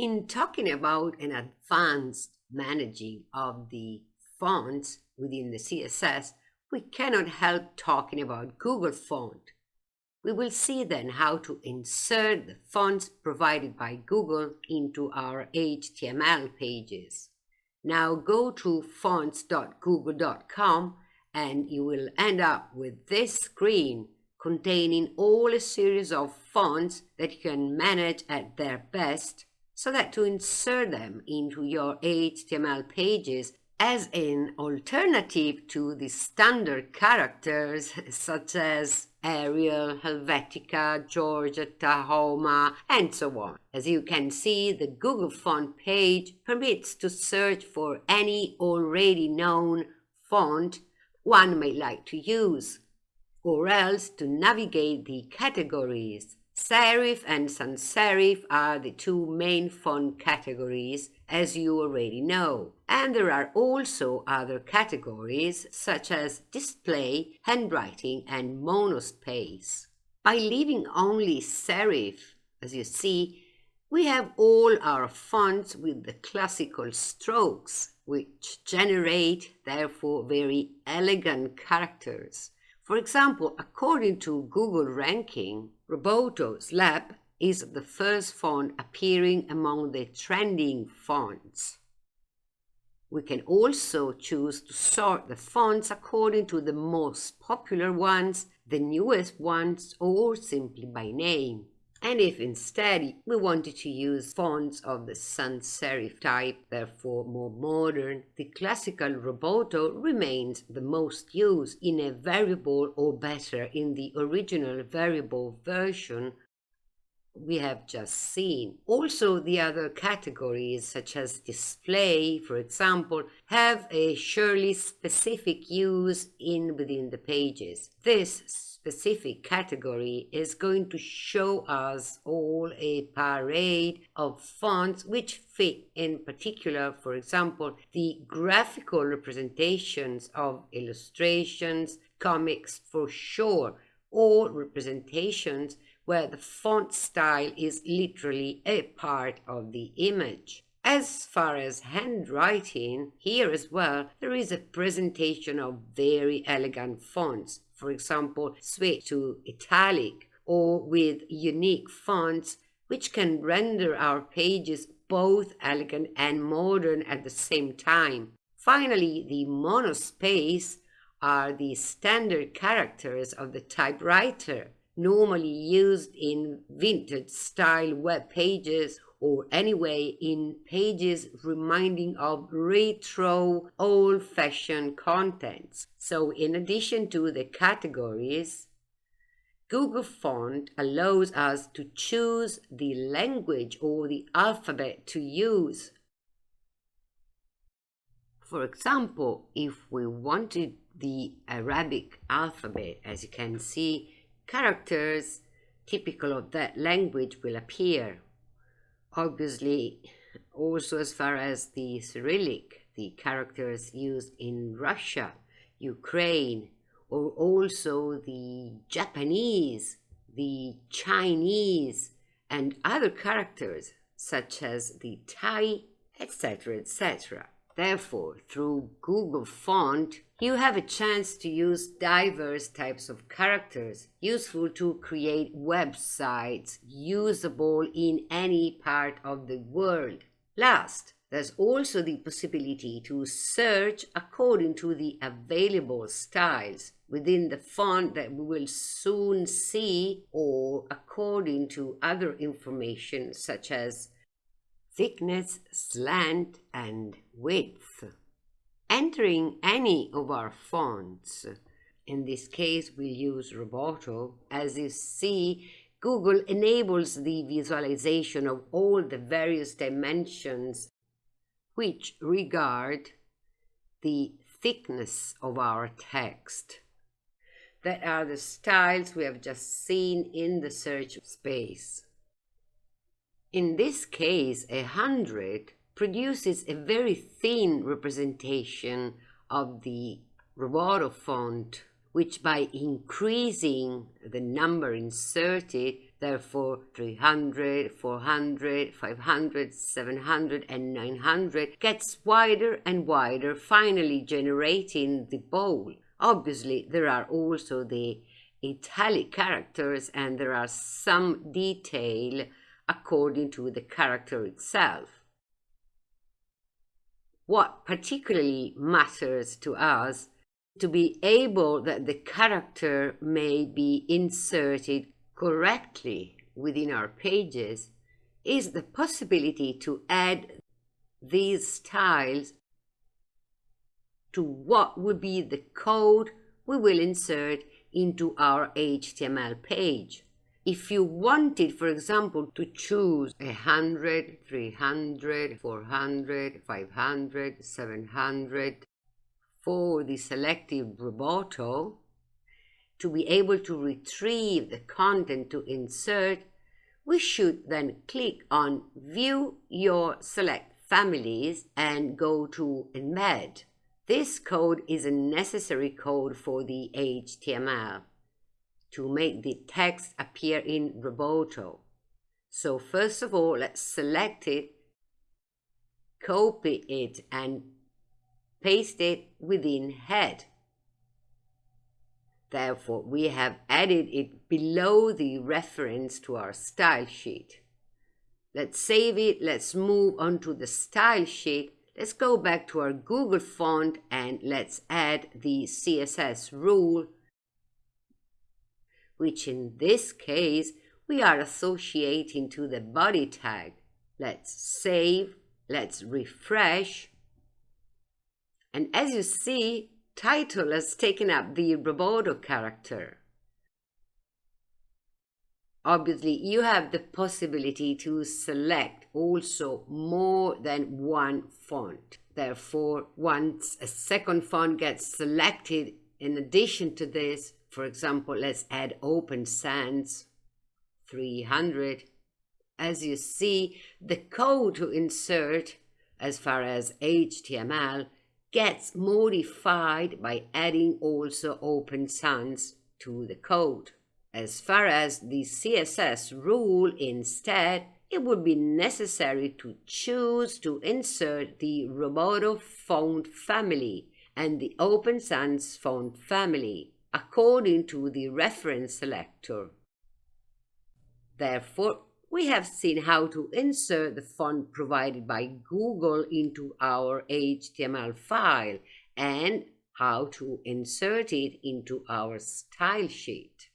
In talking about an advanced managing of the fonts within the CSS, we cannot help talking about Google Font. We will see then how to insert the fonts provided by Google into our HTML pages. Now go to fonts.google.com and you will end up with this screen containing all a series of fonts that you can manage at their best so that to insert them into your HTML pages as an alternative to the standard characters such as Arial, Helvetica, Georgia, Tahoma, and so on. As you can see, the Google font page permits to search for any already known font one may like to use, or else to navigate the categories Serif and sans serif are the two main font categories, as you already know. And there are also other categories, such as display, handwriting, and monospace. By leaving only serif, as you see, we have all our fonts with the classical strokes, which generate, therefore, very elegant characters. For example, according to Google ranking, Roboto Slab is the first font appearing among the trending fonts. We can also choose to sort the fonts according to the most popular ones, the newest ones, or simply by name. And if instead we wanted to use fonts of the sans serif type, therefore more modern, the classical Roboto remains the most used in a variable or better in the original variable version we have just seen. Also, the other categories, such as display, for example, have a surely specific use in within the pages. This specific category is going to show us all a parade of fonts which fit in particular, for example, the graphical representations of illustrations, comics for sure, or representations where the font style is literally a part of the image. As far as handwriting, here as well, there is a presentation of very elegant fonts for example, switch to italic or with unique fonts which can render our pages both elegant and modern at the same time. Finally, the monospace are the standard characters of the typewriter, normally used in vintage style web pages or anyway in pages reminding of retro old-fashioned contents. So in addition to the categories, Google Font allows us to choose the language or the alphabet to use. For example, if we wanted the Arabic alphabet, as you can see, characters typical of that language will appear obviously also as far as the Cyrillic, the characters used in Russia, Ukraine, or also the Japanese, the Chinese, and other characters such as the Thai, etc., etc. Therefore, through Google Font, you have a chance to use diverse types of characters, useful to create websites usable in any part of the world. Last, there's also the possibility to search according to the available styles within the font that we will soon see or according to other information such as thickness, slant, and width. Entering any of our fonts, in this case we'll use Roboto, as you see, Google enables the visualization of all the various dimensions which regard the thickness of our text. That are the styles we have just seen in the search space. In this case, a hundred produces a very thin representation of the Roboto font, which by increasing the number inserted Therefore, 300, 400, 500, 700, and 900 gets wider and wider, finally generating the bold. Obviously, there are also the italic characters and there are some detail according to the character itself. What particularly matters to us to be able that the character may be inserted correctly within our pages is the possibility to add these styles to what would be the code we will insert into our HTML page. If you wanted, for example, to choose 100, 300, 400, 500, 700 for the selective Roboto, to be able to retrieve the content to insert, we should then click on View Your Select Families and go to Embed. This code is a necessary code for the HTML to make the text appear in Roboto. So first of all, let's select it, copy it and paste it within head. Therefore, we have added it below the reference to our style sheet. Let's save it. Let's move on to the style sheet. Let's go back to our Google font and let's add the CSS rule, which in this case, we are associating to the body tag. Let's save. Let's refresh. And as you see, title has taken up the Roboto character. Obviously, you have the possibility to select also more than one font. Therefore, once a second font gets selected, in addition to this, for example, let's add Open Sans 300. As you see, the code to insert as far as HTML gets modified by adding also Open Sans to the code. As far as the CSS rule, instead, it would be necessary to choose to insert the Roboto font family and the Open Sans font family according to the reference selector. Therefore, we have seen how to insert the font provided by Google into our HTML file and how to insert it into our style sheet.